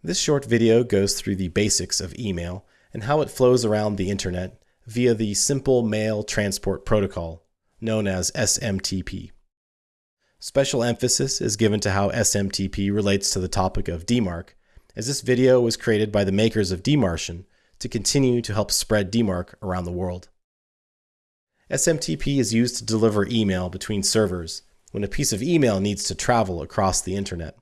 This short video goes through the basics of email and how it flows around the internet via the Simple Mail Transport Protocol, known as SMTP. Special emphasis is given to how SMTP relates to the topic of DMARC, as this video was created by the makers of DMARCian to continue to help spread DMARC around the world. SMTP is used to deliver email between servers when a piece of email needs to travel across the internet.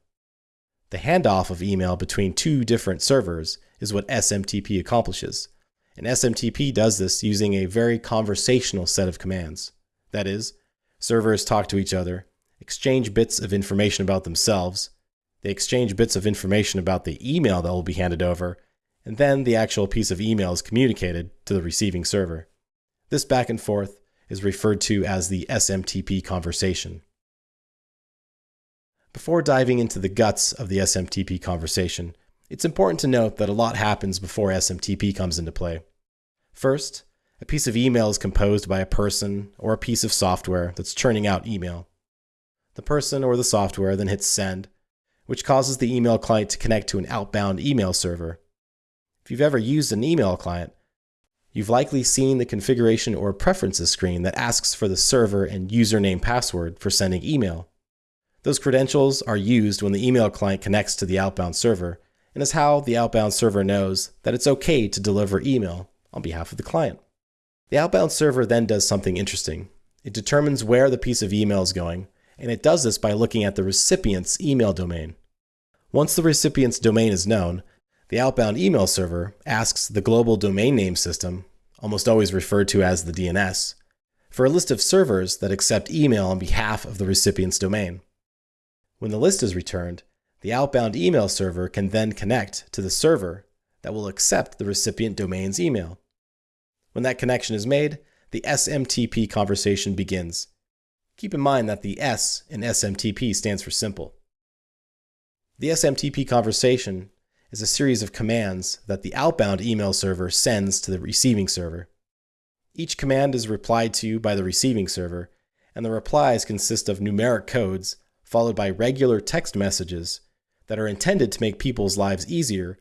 The handoff of email between two different servers is what SMTP accomplishes, and SMTP does this using a very conversational set of commands. That is, servers talk to each other, exchange bits of information about themselves, they exchange bits of information about the email that will be handed over, and then the actual piece of email is communicated to the receiving server. This back and forth is referred to as the SMTP conversation. Before diving into the guts of the SMTP conversation, it's important to note that a lot happens before SMTP comes into play. First, a piece of email is composed by a person or a piece of software that's churning out email. The person or the software then hits send, which causes the email client to connect to an outbound email server. If you've ever used an email client, you've likely seen the configuration or preferences screen that asks for the server and username password for sending email. Those credentials are used when the email client connects to the outbound server and is how the outbound server knows that it's okay to deliver email on behalf of the client. The outbound server then does something interesting. It determines where the piece of email is going, and it does this by looking at the recipient's email domain. Once the recipient's domain is known, the outbound email server asks the global domain name system, almost always referred to as the DNS, for a list of servers that accept email on behalf of the recipient's domain. When the list is returned, the outbound email server can then connect to the server that will accept the recipient domain's email. When that connection is made, the SMTP conversation begins. Keep in mind that the S in SMTP stands for simple. The SMTP conversation is a series of commands that the outbound email server sends to the receiving server. Each command is replied to by the receiving server, and the replies consist of numeric codes followed by regular text messages that are intended to make people's lives easier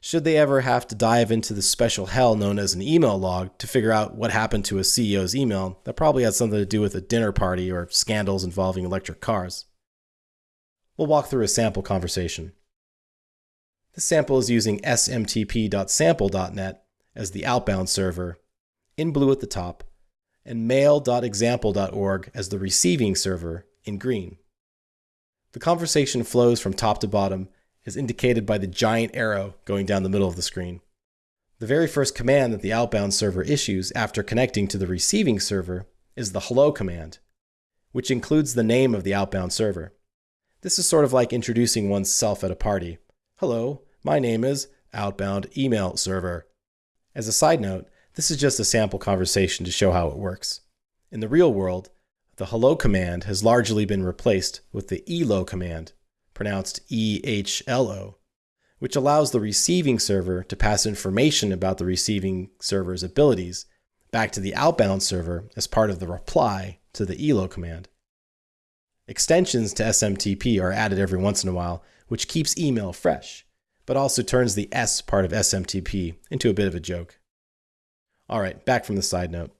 should they ever have to dive into the special hell known as an email log to figure out what happened to a CEO's email that probably had something to do with a dinner party or scandals involving electric cars. We'll walk through a sample conversation. This sample is using smtp.sample.net as the outbound server, in blue at the top, and mail.example.org as the receiving server, in green. The conversation flows from top to bottom, as indicated by the giant arrow going down the middle of the screen. The very first command that the outbound server issues after connecting to the receiving server is the hello command, which includes the name of the outbound server. This is sort of like introducing oneself at a party. Hello, my name is outbound email server. As a side note, this is just a sample conversation to show how it works. In the real world, the hello command has largely been replaced with the elo command, pronounced EHLO, which allows the receiving server to pass information about the receiving server's abilities back to the outbound server as part of the reply to the elo command. Extensions to SMTP are added every once in a while, which keeps email fresh, but also turns the S part of SMTP into a bit of a joke. All right, back from the side note.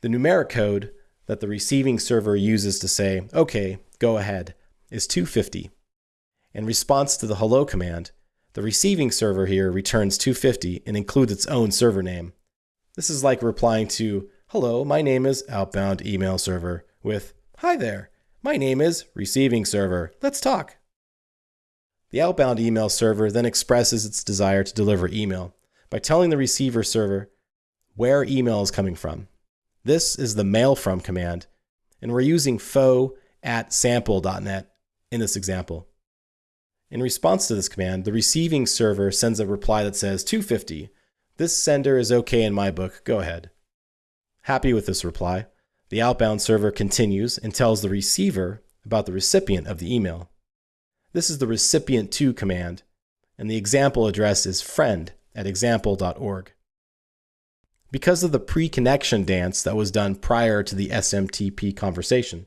The numeric code that the receiving server uses to say, OK, go ahead, is 250. In response to the hello command, the receiving server here returns 250 and includes its own server name. This is like replying to, hello, my name is outbound email server with, hi there, my name is receiving server, let's talk. The outbound email server then expresses its desire to deliver email by telling the receiver server where email is coming from. This is the mail from command, and we're using foo at sample.net in this example. In response to this command, the receiving server sends a reply that says 250. This sender is okay in my book, go ahead. Happy with this reply, the outbound server continues and tells the receiver about the recipient of the email. This is the recipient to command, and the example address is friend at example.org. Because of the pre-connection dance that was done prior to the SMTP conversation,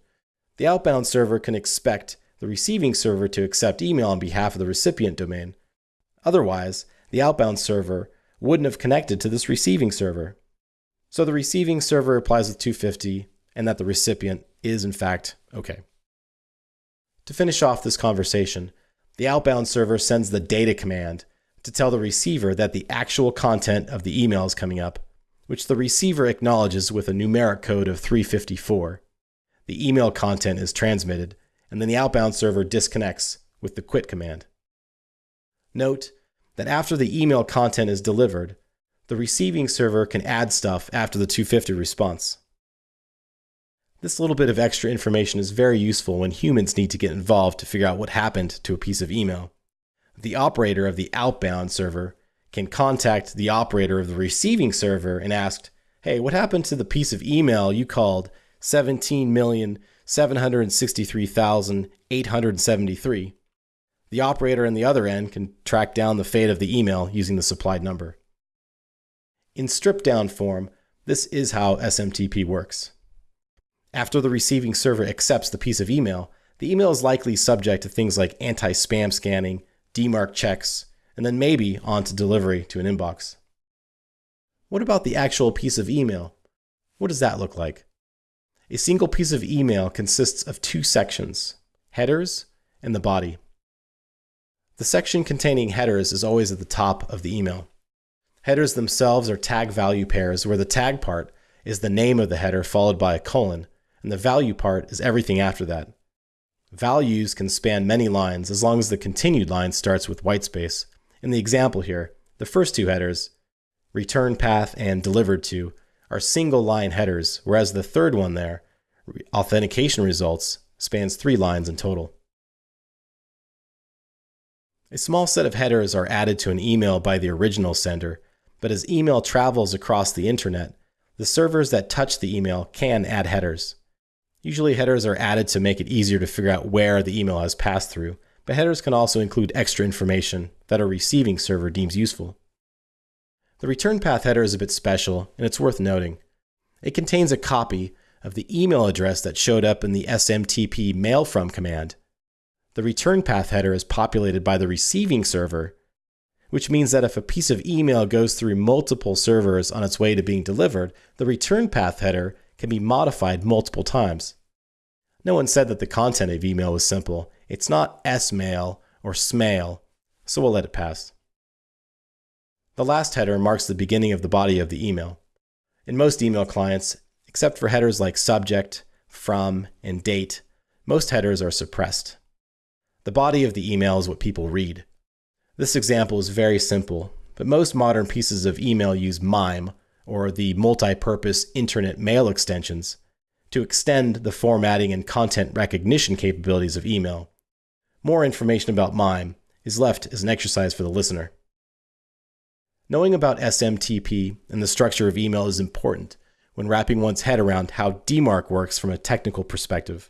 the outbound server can expect the receiving server to accept email on behalf of the recipient domain. Otherwise, the outbound server wouldn't have connected to this receiving server. So the receiving server replies with 250 and that the recipient is in fact okay. To finish off this conversation, the outbound server sends the data command to tell the receiver that the actual content of the email is coming up, which the receiver acknowledges with a numeric code of 354. The email content is transmitted, and then the outbound server disconnects with the quit command. Note that after the email content is delivered, the receiving server can add stuff after the 250 response. This little bit of extra information is very useful when humans need to get involved to figure out what happened to a piece of email. The operator of the outbound server can contact the operator of the receiving server and ask, hey, what happened to the piece of email you called 17,763,873? The operator on the other end can track down the fate of the email using the supplied number. In stripped down form, this is how SMTP works. After the receiving server accepts the piece of email, the email is likely subject to things like anti spam scanning, DMARC checks, and then maybe on to delivery to an inbox. What about the actual piece of email? What does that look like? A single piece of email consists of two sections headers and the body. The section containing headers is always at the top of the email. Headers themselves are tag value pairs where the tag part is the name of the header followed by a colon, and the value part is everything after that. Values can span many lines as long as the continued line starts with whitespace. In the example here, the first two headers, return path and delivered to, are single line headers, whereas the third one there, authentication results, spans three lines in total. A small set of headers are added to an email by the original sender, but as email travels across the internet, the servers that touch the email can add headers. Usually headers are added to make it easier to figure out where the email has passed through, but headers can also include extra information that a receiving server deems useful. The return path header is a bit special, and it's worth noting. It contains a copy of the email address that showed up in the SMTP mail from command, the return path header is populated by the receiving server, which means that if a piece of email goes through multiple servers on its way to being delivered, the return path header can be modified multiple times. No one said that the content of email was simple. It's not smail or smail, so we'll let it pass. The last header marks the beginning of the body of the email. In most email clients, except for headers like subject, from, and date, most headers are suppressed. The body of the email is what people read. This example is very simple, but most modern pieces of email use MIME, or the multi-purpose internet mail extensions, to extend the formatting and content recognition capabilities of email. More information about MIME is left as an exercise for the listener. Knowing about SMTP and the structure of email is important when wrapping one's head around how DMARC works from a technical perspective.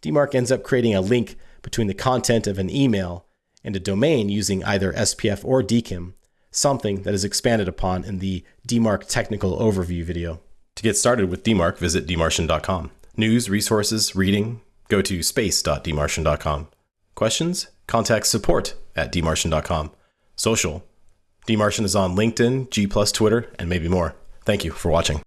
DMARC ends up creating a link between the content of an email and a domain using either SPF or DKIM, something that is expanded upon in the DMARC technical overview video. To get started with DMARC, visit dmarcian.com. News, resources, reading, go to space.dmarcian.com. Questions? Contact support at dmarcian.com. Social. DMARCian is on LinkedIn, G+, Twitter, and maybe more. Thank you for watching.